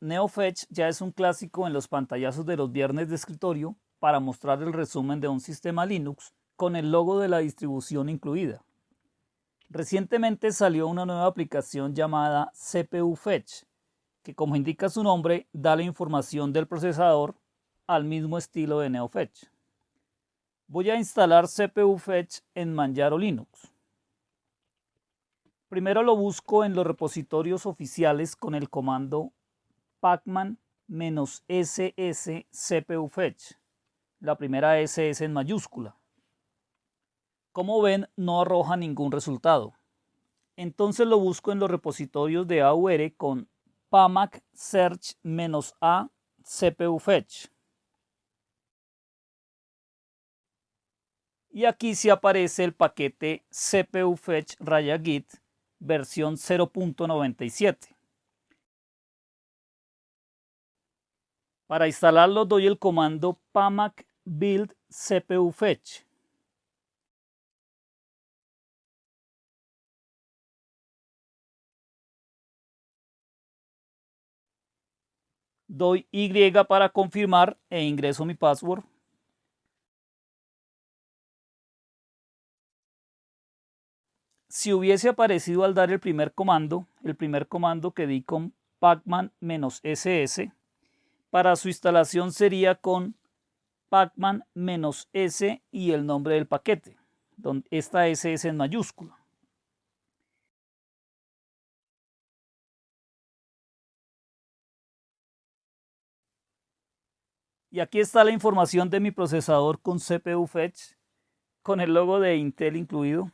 NeoFetch ya es un clásico en los pantallazos de los viernes de escritorio para mostrar el resumen de un sistema Linux con el logo de la distribución incluida. Recientemente salió una nueva aplicación llamada CPU Fetch, que como indica su nombre, da la información del procesador al mismo estilo de NeoFetch. Voy a instalar CPU Fetch en Manjaro Linux. Primero lo busco en los repositorios oficiales con el comando pacman-ss CPU Fetch, la primera SS en mayúscula. Como ven, no arroja ningún resultado. Entonces lo busco en los repositorios de AUR con pamac search-a CPU fetch. Y aquí sí aparece el paquete CPU fetch raya git versión 0.97. Para instalarlo doy el comando pamac build CPU fetch. doy Y para confirmar e ingreso mi password. Si hubiese aparecido al dar el primer comando, el primer comando que di con pacman-ss, para su instalación sería con pacman-s y el nombre del paquete, donde esta S es en mayúscula. Y aquí está la información de mi procesador con CPU Fetch, con el logo de Intel incluido.